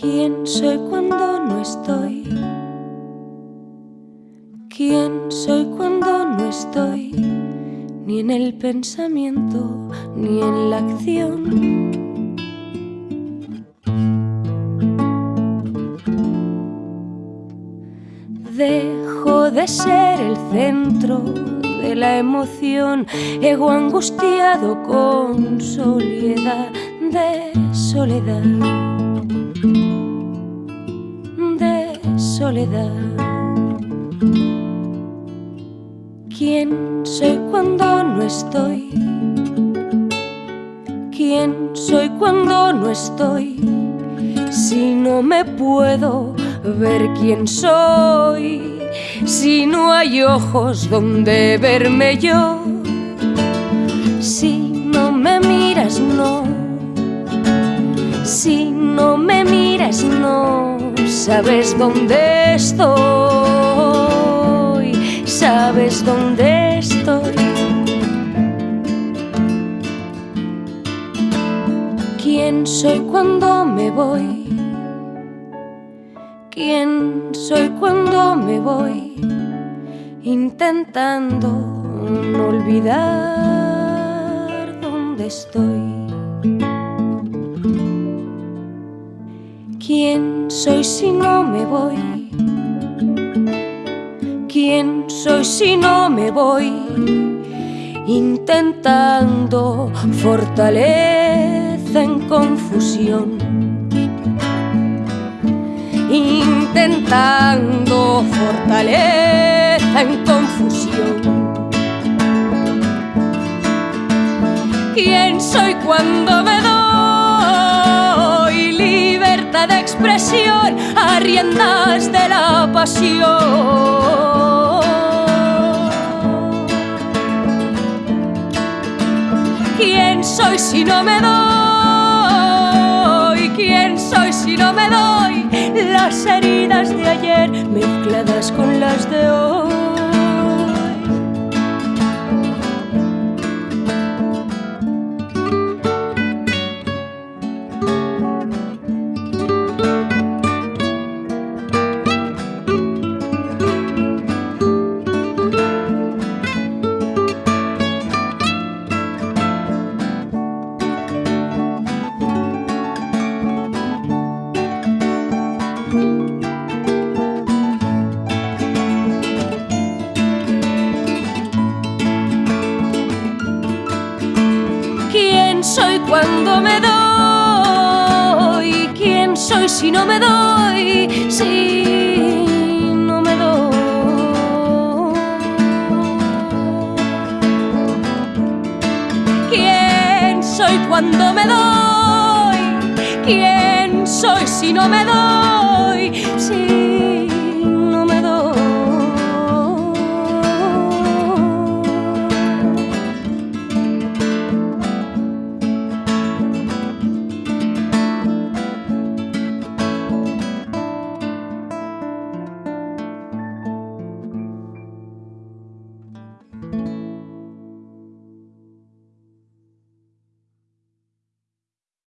soy cuando no estoy? ¿Quién soy cuando no estoy? Ni en el pensamiento, ni en la acción. Dejo de ser el centro de la emoción, ego angustiado con soledad de soledad, ¿Quién soy cuando no estoy? ¿Quién soy cuando no estoy? Si no me puedo ver quién soy si no hay ojos donde verme yo? Sabes dónde estoy. Sabes dónde estoy. ¿Quién soy cuando me voy? ¿Quién soy cuando me voy? Intentando no olvidar dónde estoy. ¿Quién soy si me voy? ¿Quién soy si no me voy? Intentando fortaleza en confusión intentando fortaleza en confusión. ¿Quién soy cuando me expresión a riendas de la pasión? ¿Quién soy si no me doy? ¿Quién soy si no me doy? las heridas de ayer mezcladas con las de hoy. Cuando me doy? ¿Quién soy si no me doy? Si no me doy. ¿Quién soy cuando me doy? ¿Quién soy si no me doy? Si